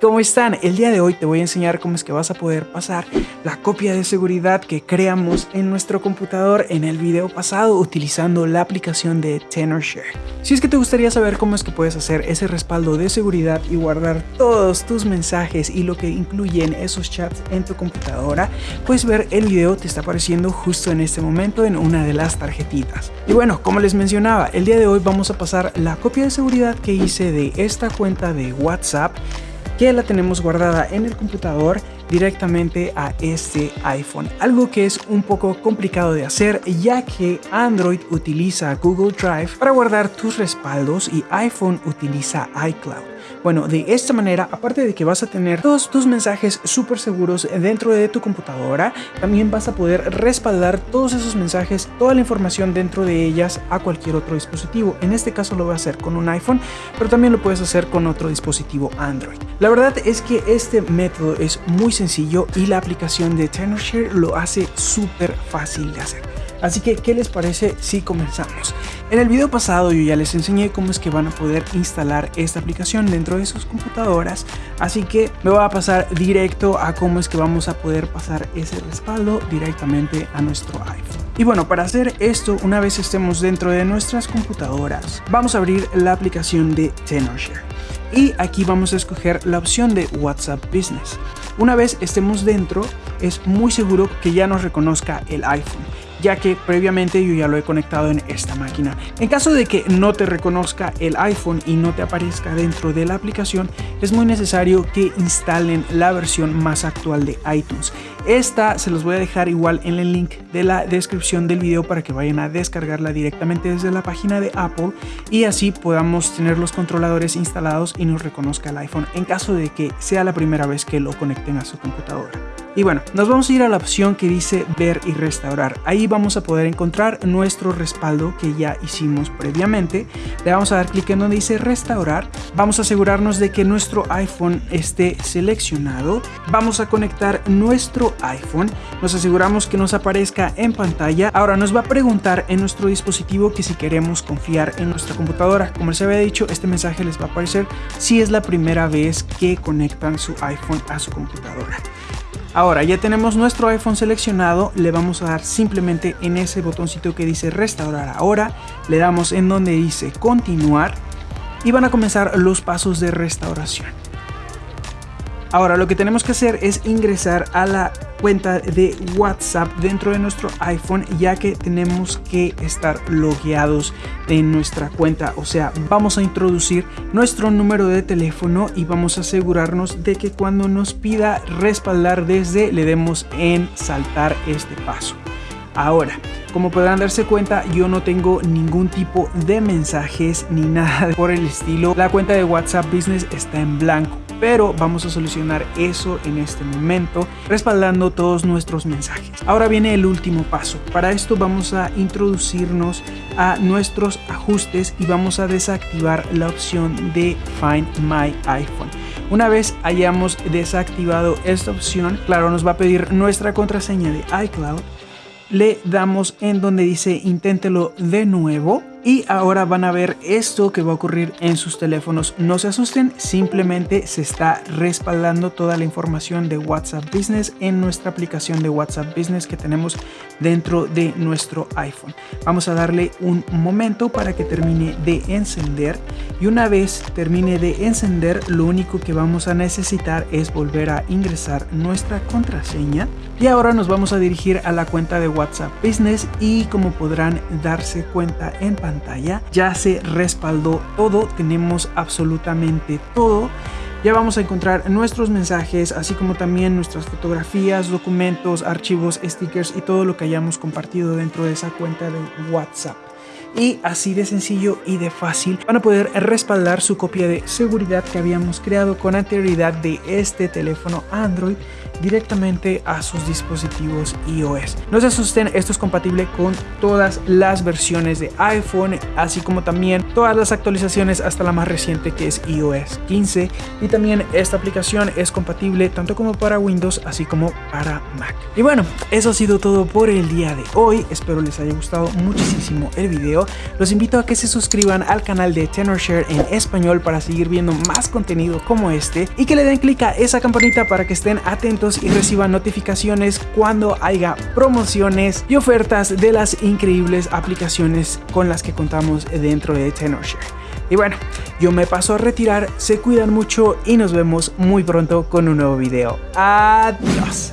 ¿Cómo están? El día de hoy te voy a enseñar cómo es que vas a poder pasar la copia de seguridad que creamos en nuestro computador en el video pasado utilizando la aplicación de TenorShare. Si es que te gustaría saber cómo es que puedes hacer ese respaldo de seguridad y guardar todos tus mensajes y lo que incluyen esos chats en tu computadora, puedes ver el video te está apareciendo justo en este momento en una de las tarjetitas. Y bueno, como les mencionaba, el día de hoy vamos a pasar la copia de seguridad que hice de esta cuenta de WhatsApp que la tenemos guardada en el computador directamente a este iPhone. Algo que es un poco complicado de hacer ya que Android utiliza Google Drive para guardar tus respaldos y iPhone utiliza iCloud. Bueno, de esta manera, aparte de que vas a tener todos tus mensajes súper seguros dentro de tu computadora, también vas a poder respaldar todos esos mensajes, toda la información dentro de ellas a cualquier otro dispositivo. En este caso lo voy a hacer con un iPhone, pero también lo puedes hacer con otro dispositivo Android. La verdad es que este método es muy sencillo y la aplicación de TenorShare lo hace súper fácil de hacer. Así que, ¿qué les parece si comenzamos? En el video pasado yo ya les enseñé cómo es que van a poder instalar esta aplicación dentro de sus computadoras, así que me voy a pasar directo a cómo es que vamos a poder pasar ese respaldo directamente a nuestro iPhone. Y bueno, para hacer esto, una vez estemos dentro de nuestras computadoras, vamos a abrir la aplicación de TenorShare. Y aquí vamos a escoger la opción de WhatsApp Business. Una vez estemos dentro, es muy seguro que ya nos reconozca el iPhone ya que previamente yo ya lo he conectado en esta máquina. En caso de que no te reconozca el iPhone y no te aparezca dentro de la aplicación, es muy necesario que instalen la versión más actual de iTunes. Esta se los voy a dejar igual en el link de la descripción del video para que vayan a descargarla directamente desde la página de Apple y así podamos tener los controladores instalados y nos reconozca el iPhone en caso de que sea la primera vez que lo conecten a su computadora. Y bueno, nos vamos a ir a la opción que dice ver y restaurar. Ahí vamos a poder encontrar nuestro respaldo que ya hicimos previamente. Le vamos a dar clic en donde dice restaurar. Vamos a asegurarnos de que nuestro iPhone esté seleccionado. Vamos a conectar nuestro iPhone. Nos aseguramos que nos aparezca en pantalla. Ahora nos va a preguntar en nuestro dispositivo que si queremos confiar en nuestra computadora. Como les había dicho, este mensaje les va a aparecer si es la primera vez que conectan su iPhone a su computadora. Ahora ya tenemos nuestro iPhone seleccionado, le vamos a dar simplemente en ese botoncito que dice restaurar ahora, le damos en donde dice continuar y van a comenzar los pasos de restauración. Ahora lo que tenemos que hacer es ingresar a la cuenta de WhatsApp dentro de nuestro iPhone ya que tenemos que estar logueados en nuestra cuenta. O sea, vamos a introducir nuestro número de teléfono y vamos a asegurarnos de que cuando nos pida respaldar desde le demos en saltar este paso. Ahora, como podrán darse cuenta, yo no tengo ningún tipo de mensajes ni nada por el estilo. La cuenta de WhatsApp Business está en blanco pero vamos a solucionar eso en este momento respaldando todos nuestros mensajes. Ahora viene el último paso. Para esto vamos a introducirnos a nuestros ajustes y vamos a desactivar la opción de Find My iPhone. Una vez hayamos desactivado esta opción, claro, nos va a pedir nuestra contraseña de iCloud. Le damos en donde dice inténtelo de nuevo y ahora van a ver esto que va a ocurrir en sus teléfonos. No se asusten, simplemente se está respaldando toda la información de WhatsApp Business en nuestra aplicación de WhatsApp Business que tenemos dentro de nuestro iPhone. Vamos a darle un momento para que termine de encender y una vez termine de encender lo único que vamos a necesitar es volver a ingresar nuestra contraseña y ahora nos vamos a dirigir a la cuenta de WhatsApp Business y como podrán darse cuenta en pantalla Ya se respaldó todo, tenemos absolutamente todo. Ya vamos a encontrar nuestros mensajes, así como también nuestras fotografías, documentos, archivos, stickers y todo lo que hayamos compartido dentro de esa cuenta de WhatsApp. Y así de sencillo y de fácil van a poder respaldar su copia de seguridad que habíamos creado con anterioridad de este teléfono Android directamente a sus dispositivos iOS. No se asusten, esto es compatible con todas las versiones de iPhone, así como también todas las actualizaciones hasta la más reciente que es iOS 15 y también esta aplicación es compatible tanto como para Windows así como para Mac. Y bueno, eso ha sido todo por el día de hoy, espero les haya gustado muchísimo el video, los invito a que se suscriban al canal de TenorShare en español para seguir viendo más contenido como este y que le den clic a esa campanita para que estén atentos y reciban notificaciones cuando haya promociones y ofertas de las increíbles aplicaciones con las que contamos dentro de TenorShare. Y bueno, yo me paso a retirar, se cuidan mucho y nos vemos muy pronto con un nuevo video. Adiós.